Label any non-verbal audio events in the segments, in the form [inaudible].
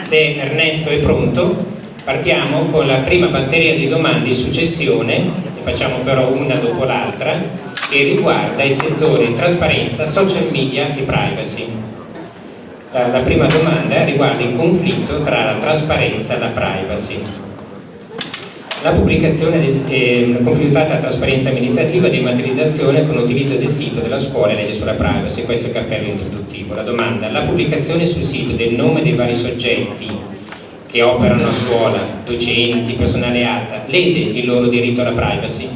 Se Ernesto è pronto, partiamo con la prima batteria di domande in successione, ne facciamo però una dopo l'altra, che riguarda i settori trasparenza, social media e privacy. La, la prima domanda riguarda il conflitto tra la trasparenza e la privacy. La pubblicazione è confrontata trasparenza amministrativa e dematerializzazione con l'utilizzo del sito della scuola e legge sulla privacy, questo è il cappello introduttivo. La domanda, la pubblicazione sul sito del nome dei vari soggetti che operano a scuola, docenti, personale ATA, lede il loro diritto alla privacy?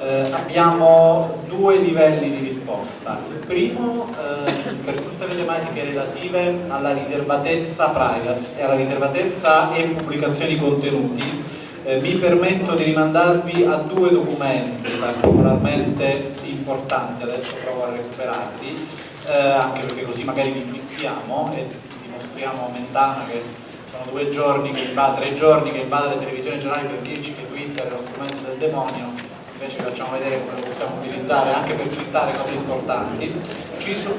Eh, abbiamo due livelli di risposta. Il primo eh, per tutte le tematiche relative alla riservatezza privacy, alla riservatezza e pubblicazione di contenuti, eh, mi permetto di rimandarvi a due documenti particolarmente importanti, adesso provo a recuperarli, eh, anche perché così magari li twittiamo e dimostriamo a Mentana che sono due giorni che invade, tre giorni che invade le televisioni giornali per dirci che Twitter è lo strumento del demonio invece facciamo vedere come possiamo utilizzare anche per twittare cose importanti. Ci, so,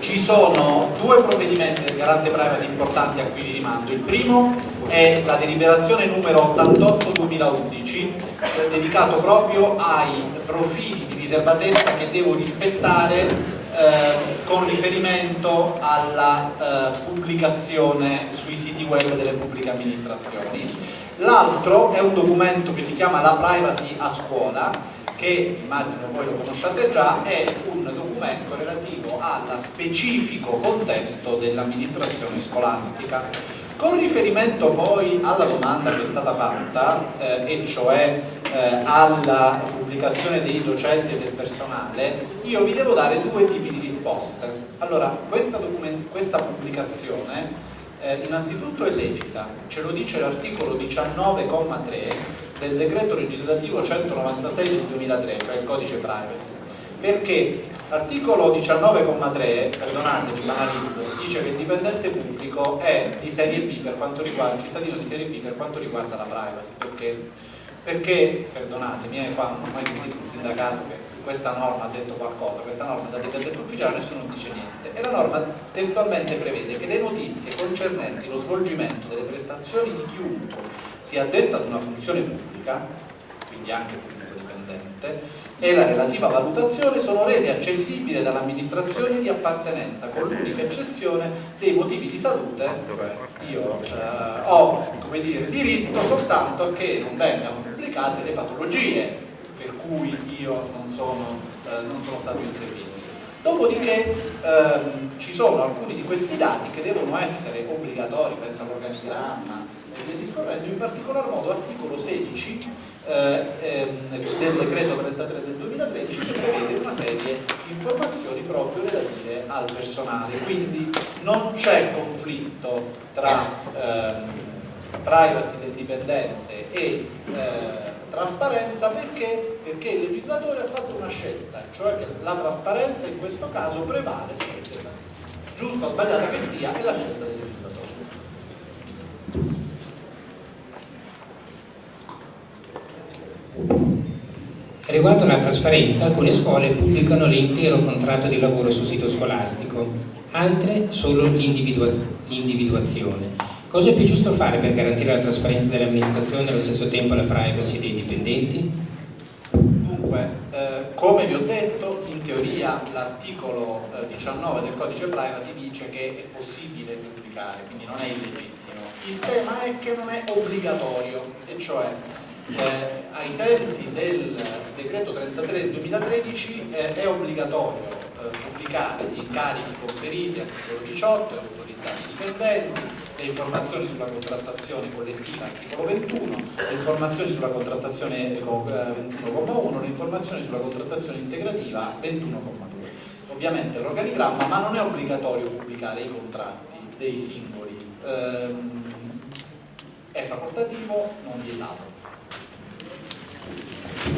ci sono due provvedimenti del garante privacy importanti a cui vi rimando. Il primo è la deliberazione numero 88-2011 eh, dedicato proprio ai profili di riservatezza che devo rispettare eh, con riferimento alla eh, pubblicazione sui siti web delle pubbliche amministrazioni L'altro è un documento che si chiama La privacy a scuola, che immagino voi lo conosciate già, è un documento relativo al specifico contesto dell'amministrazione scolastica. Con riferimento poi alla domanda che è stata fatta, eh, e cioè eh, alla pubblicazione dei docenti e del personale, io vi devo dare due tipi di risposte. Allora, questa, questa pubblicazione eh, innanzitutto è lecita, ce lo dice l'articolo 19,3 del decreto legislativo 196 del 2003, cioè il codice privacy, perché l'articolo 19,3, perdonatemi, banalizzo, dice che il dipendente pubblico è di serie B per quanto riguarda, il cittadino di serie B per quanto riguarda la privacy, perché, perché perdonatemi, eh, qua non ho mai sentito un sindacato che questa norma ha detto qualcosa, questa norma è in gazzetta ufficiale, nessuno dice niente. E la norma testualmente prevede che le notizie concernenti lo svolgimento delle prestazioni di chiunque sia addetto ad una funzione pubblica, quindi anche pubblico dipendente, e la relativa valutazione sono rese accessibili dall'amministrazione di appartenenza, con l'unica eccezione dei motivi di salute, cioè io eh, ho dire, diritto soltanto a che non vengano pubblicate le patologie per cui io non sono, eh, non sono stato in servizio. Dopodiché ehm, ci sono alcuni di questi dati che devono essere obbligatori, penso all'organigramma e via discorrendo, in particolar modo articolo 16 eh, ehm, del decreto 33 del 2013 che prevede una serie di informazioni proprio relative al personale, quindi non c'è conflitto tra ehm, privacy del dipendente e eh, Trasparenza perché? Perché il legislatore ha fatto una scelta, cioè che la trasparenza in questo caso prevale sulla riservatezza. Giusta o sbagliata che sia, è la scelta del legislatore. Riguardo alla trasparenza, alcune scuole pubblicano l'intero contratto di lavoro sul sito scolastico, altre solo l'individuazione. Cosa è più giusto fare per garantire la trasparenza dell'amministrazione e allo stesso tempo la privacy dei dipendenti? Dunque, eh, come vi ho detto, in teoria l'articolo eh, 19 del codice privacy dice che è possibile pubblicare, quindi non è illegittimo. Il tema è che non è obbligatorio, e cioè eh, ai sensi del decreto 33 del 2013 eh, è obbligatorio eh, pubblicare gli incarichi conferiti, articolo 18, autorizzati dipendenti, le informazioni sulla contrattazione collettiva articolo 21, le informazioni sulla contrattazione 21,1, eh, le informazioni sulla contrattazione integrativa 21,2. Ovviamente l'organigramma, ma non è obbligatorio pubblicare i contratti dei singoli, ehm, è facoltativo, non vietato.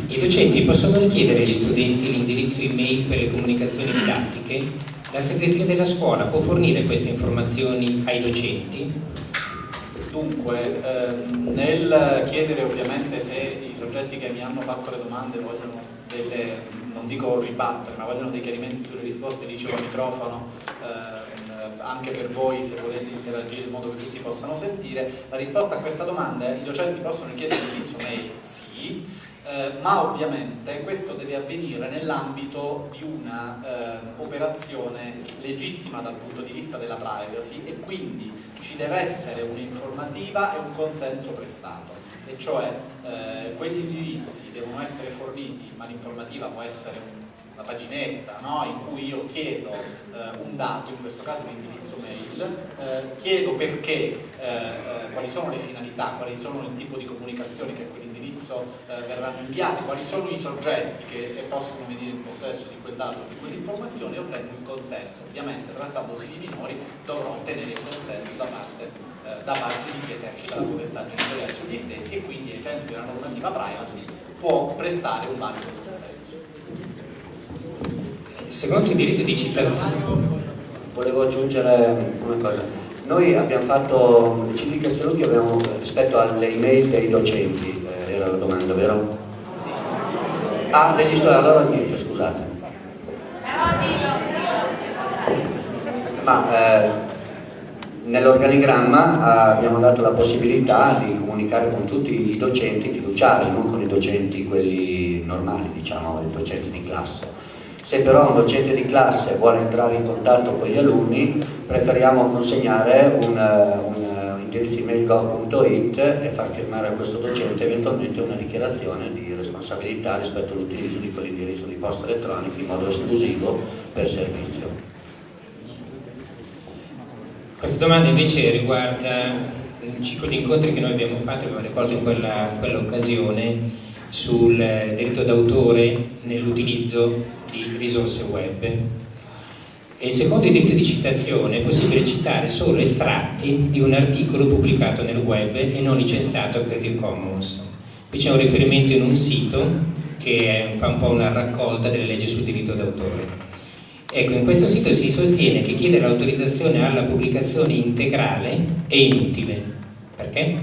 I docenti possono richiedere agli studenti l'indirizzo email per le comunicazioni didattiche la segreteria della scuola può fornire queste informazioni ai docenti? Dunque, ehm, nel chiedere ovviamente se i soggetti che mi hanno fatto le domande vogliono delle, non dico ribattere, ma vogliono dei chiarimenti sulle risposte, dicevo al microfono, ehm, anche per voi se volete interagire in modo che tutti possano sentire, la risposta a questa domanda è i docenti possono chiedere l'indirizzo mail? Sì, eh, ma ovviamente questo deve avvenire nell'ambito di un'operazione eh, legittima dal punto di vista della privacy e quindi ci deve essere un'informativa e un consenso prestato e cioè eh, quegli indirizzi devono essere forniti ma l'informativa può essere un una paginetta no? in cui io chiedo eh, un dato, in questo caso l'indirizzo mail, eh, chiedo perché, eh, eh, quali sono le finalità, quali sono il tipo di comunicazioni che a quell'indirizzo eh, verranno inviate, quali sono i soggetti che possono venire in possesso di quel dato, di quell'informazione e ottengo il consenso. Ovviamente trattandosi di minori dovrò ottenere il consenso da parte, da parte di chi esercita la potestà genitoriale sugli stessi e quindi ai sensi della normativa privacy può prestare un valido consenso. Secondo il diritto di citazione. Volevo aggiungere una cosa. Noi abbiamo fatto, il CD Castellucchi abbiamo, rispetto alle email dei docenti, eh, domanda, vero? Ah, degli studenti, allora niente, scusate. Ma eh, nell'organigramma abbiamo dato la possibilità di comunicare con tutti i docenti fiduciari, non con i docenti quelli normali, diciamo, i docenti di classe. Se però un docente di classe vuole entrare in contatto con gli alunni, preferiamo consegnare un, un indirizzo email gov.it e far firmare a questo docente eventualmente una dichiarazione di responsabilità rispetto all'utilizzo di quell'indirizzo di posta elettronica in modo esclusivo per servizio. Questa domanda invece riguarda un ciclo di incontri che noi abbiamo fatto, abbiamo ricordo in quell'occasione, sul diritto d'autore nell'utilizzo di risorse web. E secondo il diritto di citazione è possibile citare solo estratti di un articolo pubblicato nel web e non licenziato a Creative Commons. Qui c'è un riferimento in un sito che fa un po' una raccolta delle leggi sul diritto d'autore. Ecco, in questo sito si sostiene che chiedere l'autorizzazione alla pubblicazione integrale è inutile. Perché?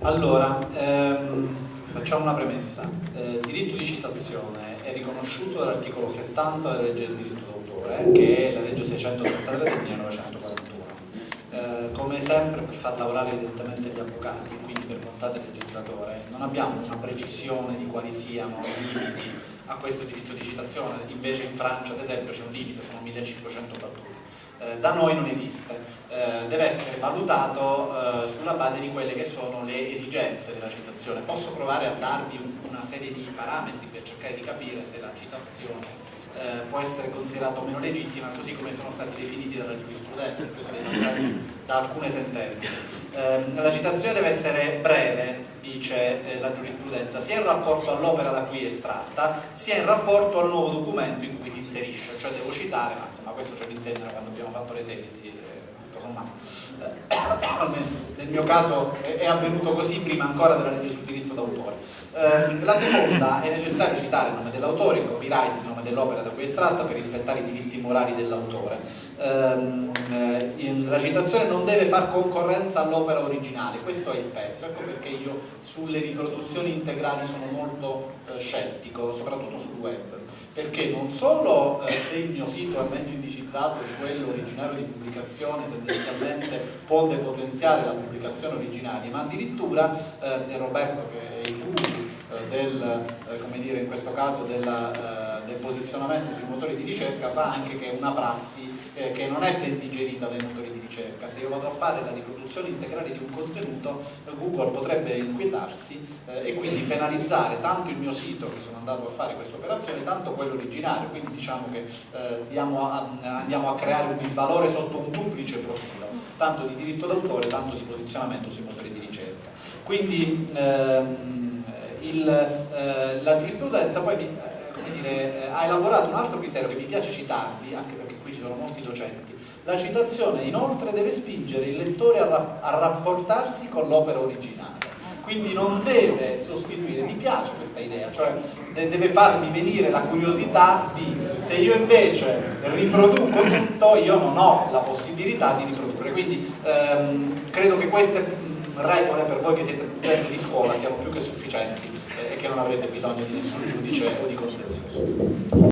Allora, ehm, facciamo una premessa. Eh, diritto di citazione è riconosciuto dall'articolo 70 della legge del diritto d'autore, che è la legge 633 del 1941. Eh, come sempre per far lavorare evidentemente gli avvocati, quindi per volontà del legislatore, non abbiamo una precisione di quali siano i limiti a questo diritto di citazione, invece in Francia ad esempio c'è un limite, sono 1500 battute. Eh, da noi non esiste, eh, deve essere valutato eh, sulla base di quelle che sono le esigenze della citazione. Posso provare a darvi una serie di parametri per cercare di capire se la citazione eh, può essere considerata o meno legittima, così come sono stati definiti dalla giurisprudenza, questo dei passaggi da alcune sentenze. Eh, la citazione deve essere breve, dice eh, la giurisprudenza, sia in rapporto all'opera da cui è estratta, sia in rapporto al nuovo documento in cui si inserisce, cioè devo citare, ma insomma questo ce lo insegnano quando abbiamo fatto le tesi, tutto sommato. Eh, [coughs] nel mio caso è avvenuto così prima ancora della legge sul diritto d'autore. Eh, la seconda è necessario citare il nome dell'autore, il copyright, il nome dell'opera da cui è estratta per rispettare i diritti morali dell'autore. Ehm, eh, la citazione non deve far concorrenza all'opera originale, questo è il pezzo, ecco perché io sulle riproduzioni integrali sono molto eh, scettico, soprattutto sul web perché non solo eh, se il mio sito è meglio indicizzato di quello originario di pubblicazione tendenzialmente può depotenziare la pubblicazione originale, ma addirittura eh, Roberto che è il guru eh, del, eh, come dire, in questo caso della, eh, del posizionamento sui motori di ricerca sa anche che è una prassi che non è ben digerita dai motori di ricerca. Se io vado a fare la riproduzione integrale di un contenuto, Google potrebbe inquietarsi e quindi penalizzare tanto il mio sito che sono andato a fare questa operazione, tanto quello originario. Quindi diciamo che andiamo a, andiamo a creare un disvalore sotto un duplice profilo, tanto di diritto d'autore, tanto di posizionamento sui motori di ricerca. Quindi, ehm, il, eh, la giurisprudenza poi mi, eh, dire, eh, ha elaborato un altro criterio che mi piace citarvi, anche perché qui ci sono molti docenti. La citazione inoltre deve spingere il lettore a, a rapportarsi con l'opera originale quindi non deve sostituire, mi piace questa idea, cioè deve farmi venire la curiosità di se io invece riproduco tutto io non ho la possibilità di riprodurre, quindi ehm, credo che queste regole per voi che siete gente di scuola siano più che sufficienti e che non avrete bisogno di nessun giudice o di contenzioso.